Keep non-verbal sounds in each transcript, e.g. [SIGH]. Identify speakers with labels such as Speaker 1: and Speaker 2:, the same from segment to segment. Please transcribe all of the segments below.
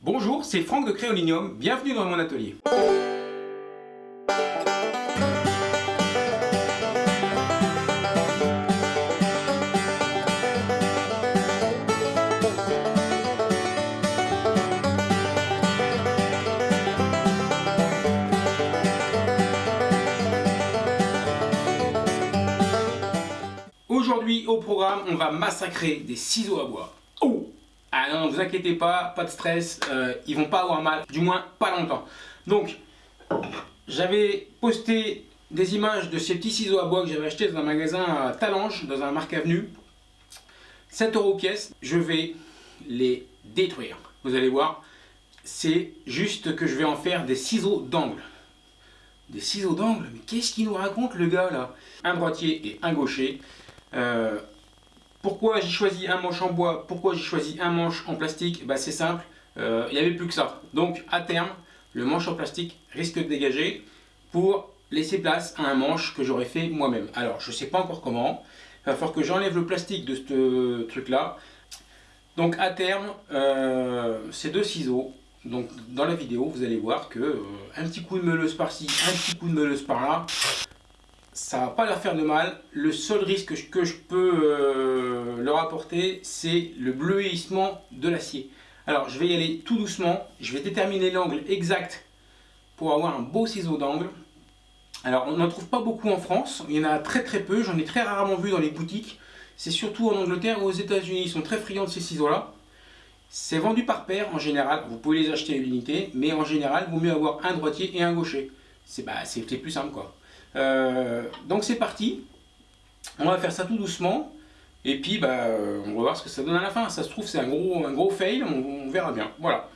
Speaker 1: Bonjour, c'est Franck de Créolinium, bienvenue dans mon atelier. Aujourd'hui au programme, on va massacrer des ciseaux à bois. Ne vous inquiétez pas, pas de stress, euh, ils vont pas avoir mal, du moins pas longtemps. Donc, j'avais posté des images de ces petits ciseaux à bois que j'avais acheté dans un magasin à Talange, dans un marque avenue. 7 euros pièce, je vais les détruire. Vous allez voir, c'est juste que je vais en faire des ciseaux d'angle. Des ciseaux d'angle Mais qu'est-ce qu'il nous raconte le gars là? Un droitier et un gaucher. Euh, pourquoi j'ai choisi un manche en bois? Pourquoi j'ai choisi un manche en plastique? Bah, C'est simple, euh, il n'y avait plus que ça. Donc à terme, le manche en plastique risque de dégager pour laisser place à un manche que j'aurais fait moi-même. Alors je ne sais pas encore comment, il va falloir que j'enlève le plastique de ce truc là. Donc à terme, euh, ces deux ciseaux, donc dans la vidéo vous allez voir que euh, un petit coup de meuleuse par-ci, un petit coup de meuleuse par-là, ça va pas leur faire de mal. Le seul risque que je peux euh, leur apporter, c'est le bleuissement de l'acier. Alors, je vais y aller tout doucement. Je vais déterminer l'angle exact pour avoir un beau ciseau d'angle. Alors, on n'en trouve pas beaucoup en France. Il y en a très très peu. J'en ai très rarement vu dans les boutiques. C'est surtout en Angleterre ou aux États-Unis. Ils sont très friands de ces ciseaux-là. C'est vendu par paire en général. Vous pouvez les acheter à l'unité. Mais en général, il vaut mieux avoir un droitier et un gaucher. C'est bah, plus simple quoi. Euh, donc c'est parti. On va faire ça tout doucement. Et puis bah, on va voir ce que ça donne à la fin. Ça se trouve c'est un gros, un gros fail, on, verra bien. Voilà.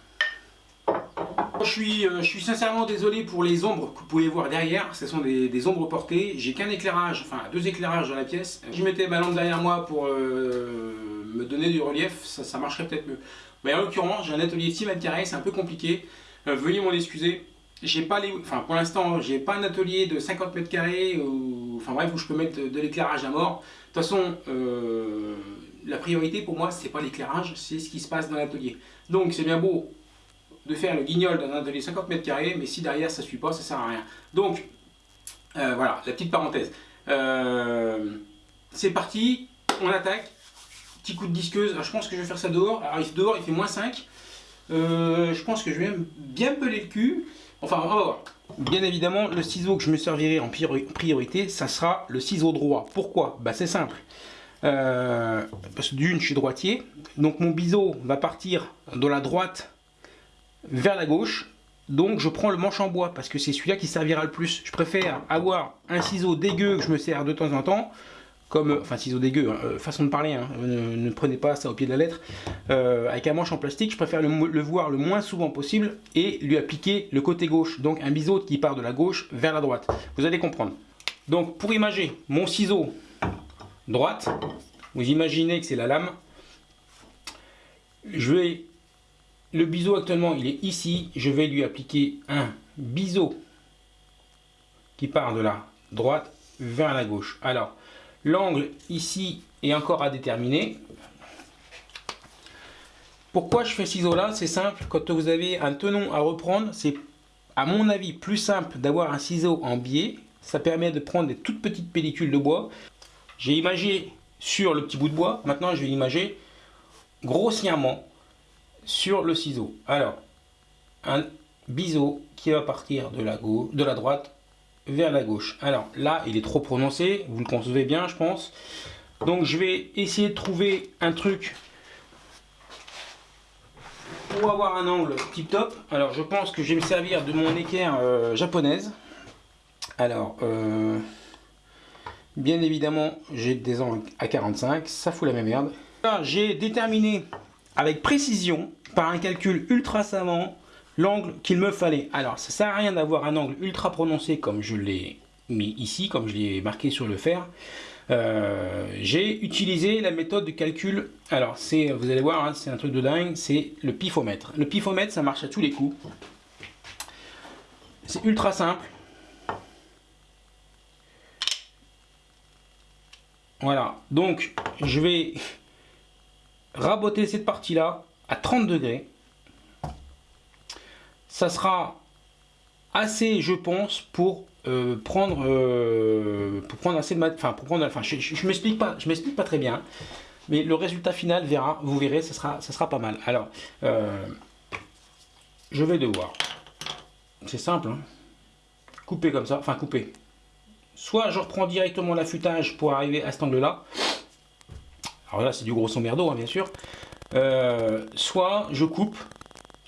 Speaker 1: Je suis, euh, je suis sincèrement désolé pour les ombres que vous pouvez voir derrière. Ce sont des, ombres portées. J'ai qu'un éclairage, enfin deux éclairages dans la pièce. Je mettais ma lampe derrière moi pour euh, me donner du relief, ça, marcherait peut-être mieux. Mais en l'occurrence, j'ai un atelier de 6 mètres carrés, c'est un peu compliqué. veuillez m'en excuser j'ai pas les, enfin pour l'instant j'ai pas un atelier de 50 mètres carrés ou, enfin bref où je peux mettre de, l'éclairage à mort. De toute façon, euh, la priorité pour moi c'est pas l'éclairage, c'est ce qui se passe dans l'atelier. Donc c'est bien beau de faire le guignol dans un atelier 50 mètres carrés, mais si derrière ça suit pas, ça sert à rien. Donc euh, voilà, la petite parenthèse. Euh, c'est parti, on attaque. Petit coup de disqueuse, je pense que je vais faire ça dehors. Alors dehors il fait moins 5. je pense que je vais bien peler le cul. Enfin. Bien évidemment, le ciseau que je me servirai en priorité, ça sera le ciseau droit. Pourquoi? Bah, C'est simple. Euh, parce que d'une, je suis droitier. Donc mon biseau va partir de la droite vers la gauche. Donc je prends le manche en bois parce que c'est celui-là qui servira le plus. Je préfère avoir un ciseau dégueu que je me sers de temps en temps comme, enfin ciseaux dégueu, hein, euh, façon de parler, hein, ne, prenez pas ça au pied de la lettre, euh, avec un manche en plastique, je préfère le, voir le moins souvent possible et lui appliquer le côté gauche, donc un biseau qui part de la gauche vers la droite. Vous allez comprendre. Donc pour imager mon ciseau droite, vous imaginez que c'est la lame, je vais, le biseau actuellement il est ici, je vais lui appliquer un biseau qui part de la droite vers la gauche. Alors, L'angle ici est encore à déterminer. Pourquoi je fais ciseau là C'est simple, quand vous avez un tenon à reprendre, c'est à mon avis plus simple d'avoir un ciseau en biais. Ça permet de prendre des toutes petites pellicules de bois. J'ai imagé sur le petit bout de bois, maintenant je vais imager grossièrement sur le ciseau. Alors, un biseau qui va partir de la, de la droite vers la gauche. Alors là, il est trop prononcé, vous le concevez bien, je pense. Donc je vais essayer de trouver un truc pour avoir un angle tip top. Alors je pense que je vais me servir de mon équerre euh, japonaise. Alors, euh, bien évidemment, j'ai des angles à 45, ça fout la même merde. J'ai déterminé avec précision, par un calcul ultra savant, l'angle qu'il me fallait. Alors, ça sert à rien d'avoir un angle ultra prononcé comme je l'ai mis ici, comme je l'ai marqué sur le fer. Euh, j'ai utilisé la méthode de calcul. Alors, c'est, vous allez voir, hein, c'est un truc de dingue, c'est le pifomètre. Le pifomètre, ça marche à tous les coups. C'est ultra simple. Voilà, donc je vais raboter cette partie-là à 30 degrés. Ça sera assez, je pense, pour euh, prendre, euh, pour prendre assez de mat enfin pour prendre, enfin je, je, m'explique pas, je m'explique pas très bien, mais le résultat final verra, vous verrez, ça sera, ça sera pas mal. Alors, euh, je vais devoir, c'est simple, hein, couper comme ça, enfin couper. Soit je reprends directement l'affûtage pour arriver à cet angle-là. Alors là, c'est du gros merdeau, hein, bien sûr. soit je coupe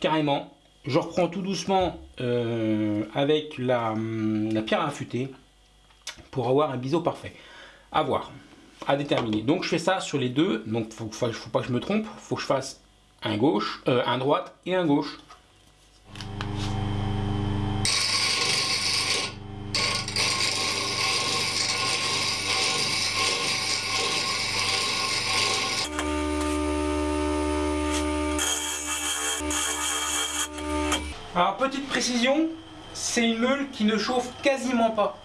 Speaker 1: carrément je reprends tout doucement euh, avec la, pierre à affûter pour avoir un biseau parfait. À voir, à déterminer. Donc je fais ça sur les deux. Donc il ne faut, pas que je me trompe. Il faut que je fasse un gauche, euh, un droite et un gauche. Alors petite précision, c'est une meule qui ne chauffe quasiment pas.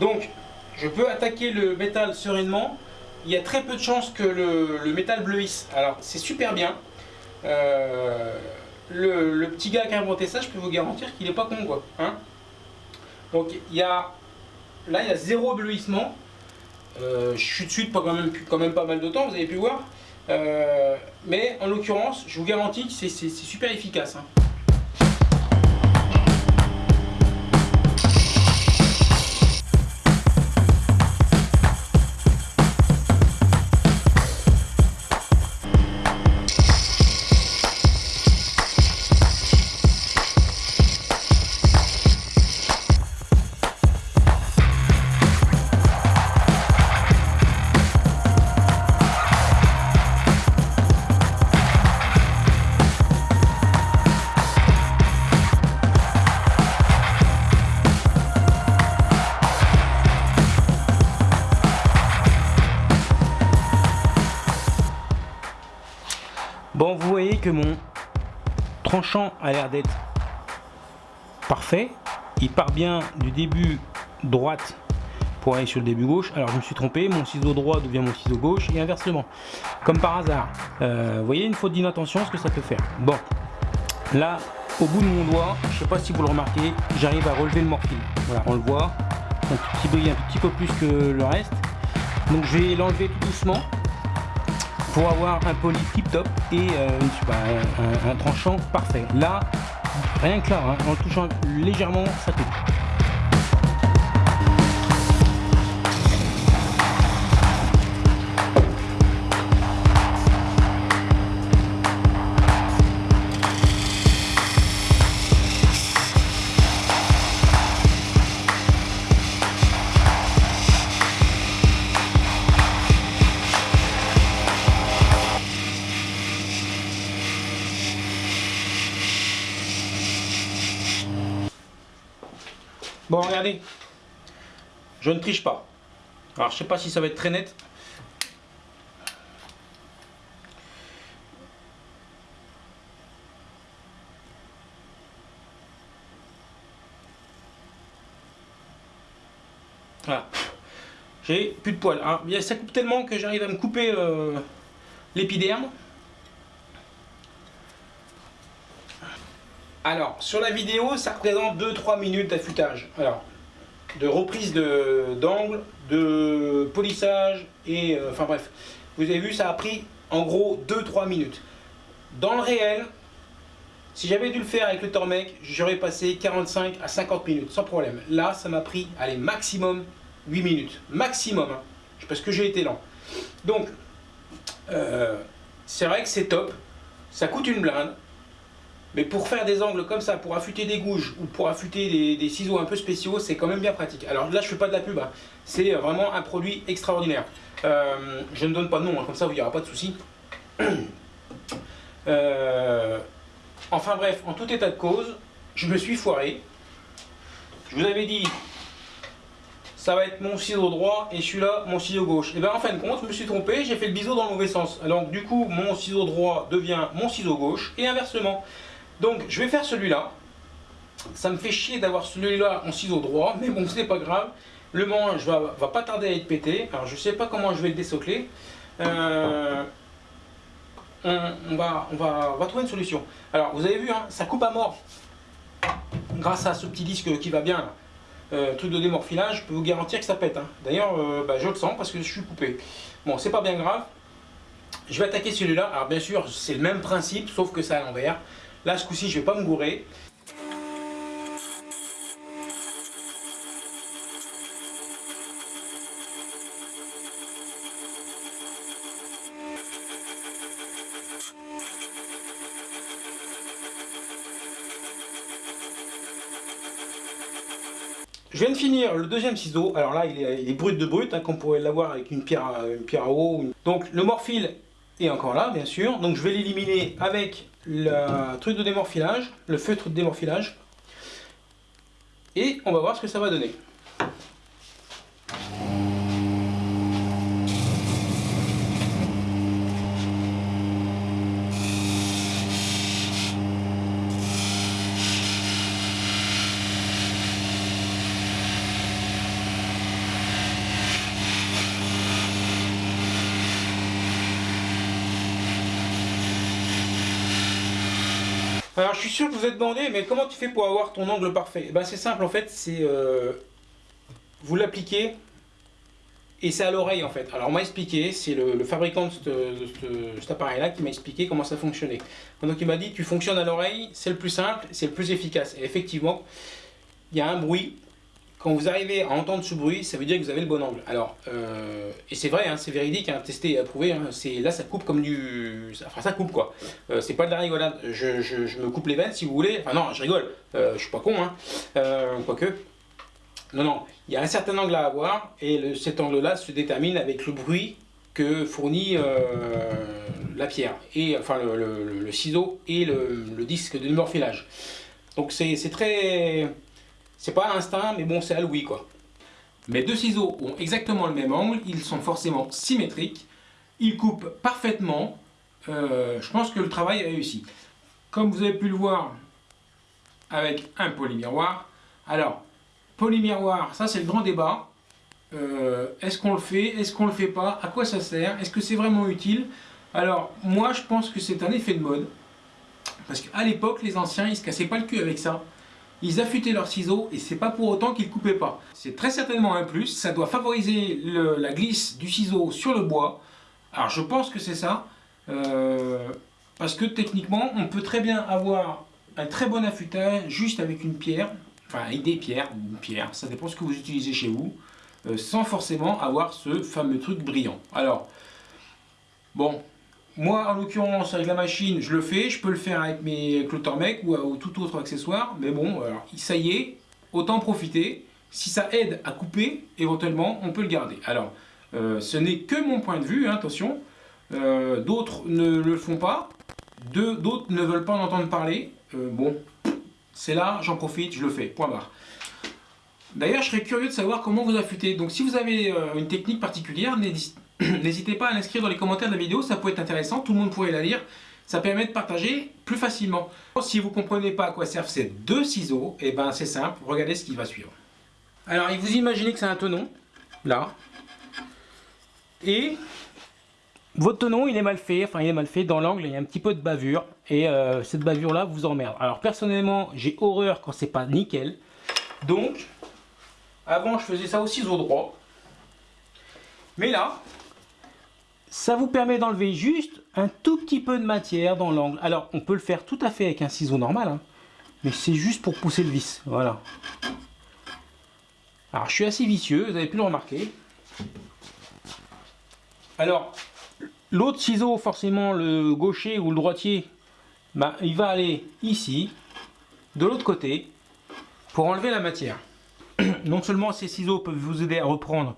Speaker 1: Donc je peux attaquer le métal sereinement. Il y a très peu de chances que le, métal bleuisse. Alors c'est super bien. Euh, le, petit gars qui a inventé ça, je peux vous garantir qu'il n'est pas con quoi. Hein. Donc il y a là il y a zéro bleuissement. Euh, je suis dessus même, quand même pas mal de temps, vous avez pu voir. Euh, mais en l'occurrence, je vous garantis que c'est super efficace. Hein. Tranchant a l'air d'être parfait. Il part bien du début droite pour aller sur le début gauche. Alors je me suis trompé, mon ciseau droit devient mon ciseau gauche et inversement. Comme par hasard. Euh, vous voyez une faute d'inattention, ce que ça peut faire. Bon, là, au bout de mon doigt, je ne sais pas si vous le remarquez, j'arrive à relever le morphine. Voilà, on le voit. Un petit brille un petit peu plus que le reste. Donc je vais l'enlever tout doucement pour avoir un poli tip top et euh, un, tranchant parfait. Là, rien que là, hein, en touchant légèrement, ça coupe. Je ne triche pas. Alors, je sais pas si ça va être très net. J'ai plus de poils. Hein. Ça coupe tellement que j'arrive à me couper euh, l'épiderme. Alors, sur la vidéo, ça représente 2-3 minutes d'affûtage. Alors, de reprise d'angle, de, polissage, et euh, enfin bref. Vous avez vu, ça a pris en gros 2-3 minutes. Dans le réel, si j'avais dû le faire avec le Tormec, j'aurais passé 45 à 50 minutes, sans problème. Là, ça m'a pris, allez, maximum 8 minutes. Maximum, hein, parce que j'ai été lent. Donc, euh, c'est vrai que c'est top. Ça coûte une blinde. Mais pour faire des angles comme ça, pour affûter des gouges ou pour affûter des, ciseaux un peu spéciaux, c'est quand même bien pratique. Alors là, je fais pas de la pub, hein. c'est vraiment un produit extraordinaire. Euh, je ne donne pas de nom, hein. comme ça, il n'y aura pas de souci. [COUGHS] Euh, enfin bref, en tout état de cause, je me suis foiré. Je vous avais dit, ça va être mon ciseau droit et celui-là, mon ciseau gauche. Et bien en fin de compte, je me suis trompé, j'ai fait le biseau dans le mauvais sens. Alors du coup, mon ciseau droit devient mon ciseau gauche et inversement. Donc je vais faire celui-là. Ça me fait chier d'avoir celui-là en ciseau droit, mais bon, c'est pas grave. Le manche va, pas tarder à être pété. Alors je sais pas comment je vais le désocler. Euh, on, va, trouver une solution. Alors vous avez vu, hein, ça coupe à mort. grâce à ce petit disque qui va bien, euh, truc de démorphilage, je peux vous garantir que ça pète. hein. D'ailleurs, euh, bah, je le sens parce que je suis coupé. Bon, c'est pas bien grave. Je vais attaquer celui-là. Alors bien sûr, c'est le même principe, sauf que c'est à l'envers. Là, ce coup-ci, je vais pas me gourer. Je viens de finir le deuxième ciseau. Alors là, il est, brut de brut, hein, comme pourrait l'avoir avec une pierre, une pierre à eau. Donc le morphile est encore là, bien sûr. Donc je vais l'éliminer avec le truc de démorphilage, le feutre de démorphilage. Et on va voir ce que ça va donner. Alors je suis sûr que vous êtes demandé, mais comment tu fais pour avoir ton angle parfait? Eh ben, C'est simple en fait, c'est euh, vous l'appliquez et c'est à l'oreille en fait. Alors on m'a expliqué, c'est le, fabricant de, de ce- cet appareil là qui m'a expliqué comment ça fonctionnait. Donc il m'a dit tu fonctionnes à l'oreille, c'est le plus simple, c'est le plus efficace. Et effectivement, il y a un bruit. Quand vous arrivez à entendre ce bruit, ça veut dire que vous avez le bon angle. Alors, euh, et c'est vrai, hein, c'est véridique, hein, testé et approuvé. hein, là, ça coupe comme du, enfin ça coupe quoi. Euh, c'est pas de la rigolade. Je, me coupe les veines si vous voulez. Enfin non, je rigole. Euh, je suis pas con, hein. Euh, quoique. Non, non. Il y a un certain angle à avoir et cet angle-là se détermine avec le bruit que fournit la pierre et enfin le, ciseau et le, disque de morphilage. Donc c'est très, c'est pas à l'instinct, mais bon, c'est à quoi. Mes deux ciseaux ont exactement le même angle, ils sont forcément symétriques, ils coupent parfaitement. Euh, je pense que le travail est réussi. Comme vous avez pu le voir avec un polymiroir. Alors, polymiroir, ça c'est le grand débat. Euh, est-ce qu'on le fait Est-ce qu'on le fait pas À quoi ça sert Est-ce que c'est vraiment utile? Alors, moi je pense que c'est un effet de mode. Parce qu'à l'époque, les anciens, ils se cassaient pas le cul avec ça. Ils affûtaient leurs ciseaux et c'est pas pour autant qu'ils coupaient pas. C'est très certainement un plus. Ça doit favoriser la glisse du ciseau sur le bois. Alors je pense que c'est ça. Euh, parce que techniquement, on peut très bien avoir un très bon affûtage juste avec une pierre, enfin avec des pierres, ou pierre, ça dépend ce que vous utilisez chez vous, euh, sans forcément avoir ce fameux truc brillant. Alors, bon, moi en l'occurrence avec la machine, je le fais, je peux le faire avec mes Clotormec ou, ou tout autre accessoire, mais bon, alors, ça y est, autant profiter. Si ça aide à couper, éventuellement, on peut le garder. Alors, euh, ce n'est que mon point de vue, hein, attention. Euh, D'autres ne le font pas. D'autres ne veulent pas en entendre parler. Euh, bon, c'est là, j'en profite, je le fais. Point barre. D'ailleurs, je serais curieux de savoir comment vous affûtez. Donc, si vous avez une technique particulière, n'hési- [CLEARS THROAT] n'hésitez pas à l'inscrire dans les commentaires de la vidéo. Ça peut être intéressant. Tout le monde pourrait la lire. Ça permet de partager plus facilement. Si vous ne comprenez pas à quoi servent ces deux ciseaux, et ben c'est simple. Regardez ce qui va suivre. Alors, vous imaginez que c'est un tenon, là. Et votre tenon, il est mal fait, enfin il est mal fait dans l'angle, il y a un petit peu de bavure et euh, cette bavure là vous emmerde. Alors personnellement, j'ai horreur quand c'est pas nickel. Donc avant je faisais ça au ciseau droit. Mais là ça vous permet d'enlever juste un tout petit peu de matière dans l'angle. Alors on peut le faire tout à fait avec un ciseau normal, hein, mais c'est juste pour pousser le vis. Voilà. Alors je suis assez vicieux, vous avez pu le remarquer. Alors, l'autre ciseau, forcément le gaucher ou le droitier, bah, il va aller ici, de l'autre côté, pour enlever la matière. [CLEARS THROAT] Non seulement ces ciseaux peuvent vous aider à reprendre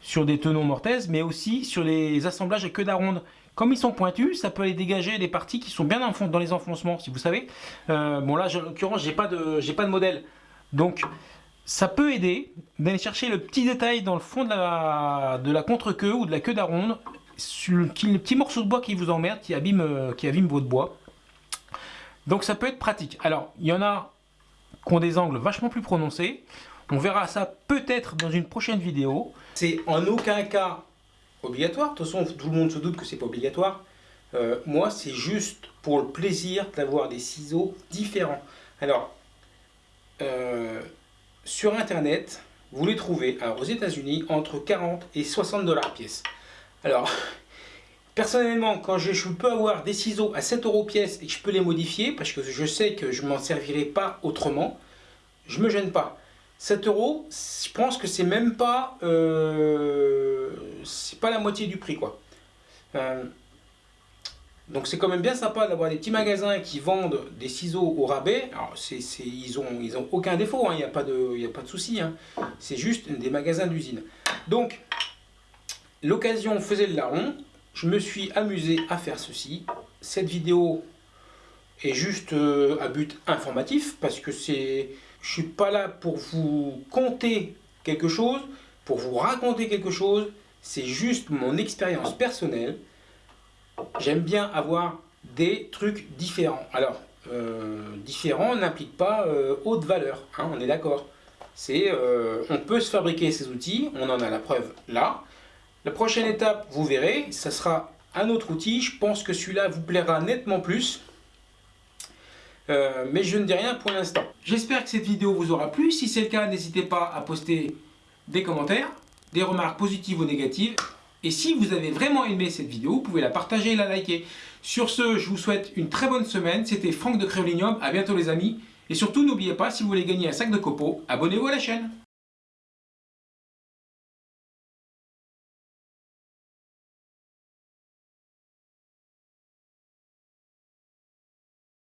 Speaker 1: sur des tenons mortaises, mais aussi sur les assemblages à queue d'aronde. Comme ils sont pointus, ça peut aller dégager des parties qui sont bien dans les enfoncements, si vous savez. Euh, bon là, en l'occurrence, j'ai pas de, j'ai pas de modèle, donc ça peut aider d'aller chercher le petit détail dans le fond de la, de la contre-queue ou de la queue d'aronde, le petit, le petit morceau de bois qui vous emmerde, qui abîme, euh, qui abîme votre bois. Donc ça peut être pratique. Alors, il y en a qui ont des angles vachement plus prononcés. On verra ça peut-être dans une prochaine vidéo. C'est en aucun cas obligatoire. De toute façon, tout le monde se doute que c'est pas obligatoire. Euh, moi, c'est juste pour le plaisir d'avoir des ciseaux différents. Alors, euh, sur internet, vous les trouvez aux États-Unis entre 40 et 60 dollars pièce. Alors, [LAUGHS] personnellement, quand je, peux avoir des ciseaux à 7 euros pièce et que je peux les modifier, parce que je sais que je m'en servirai pas autrement, je me gêne pas. 7 euros, je pense que c'est même pas, euh, la moitié du prix quoi. Euh, donc c'est quand même bien sympa d'avoir des petits magasins qui vendent des ciseaux au rabais. Alors ils, ont, aucun défaut, hein. il n'y a pas de, de souci. Hein. C'est juste des magasins d'usine. Donc l'occasion faisait le larron. Je me suis amusé à faire ceci. Cette vidéo est juste euh, à but informatif parce que c'est, je suis pas là pour vous compter quelque chose, pour vous raconter quelque chose. C'est juste mon expérience personnelle j'aime bien avoir des trucs différents. Alors, euh, différents n'implique pas euh, haute valeur, hein, on est d'accord. C'est, euh, on peut se fabriquer ces outils, on en a la preuve là. La prochaine étape, vous verrez, ça sera un autre outil. Je pense que celui-là vous plaira nettement plus. Mais je ne dis rien pour l'instant. J'espère que cette vidéo vous aura plu. Si c'est le cas, n'hésitez pas à poster des commentaires, des remarques positives ou négatives. Et si vous avez vraiment aimé cette vidéo, vous pouvez la partager et la liker. Sur ce, je vous souhaite une très bonne semaine. C'était Franck de Créolinium. À bientôt les amis. Et surtout, n'oubliez pas, si vous voulez gagner un sac de copeaux, abonnez-vous à la chaîne.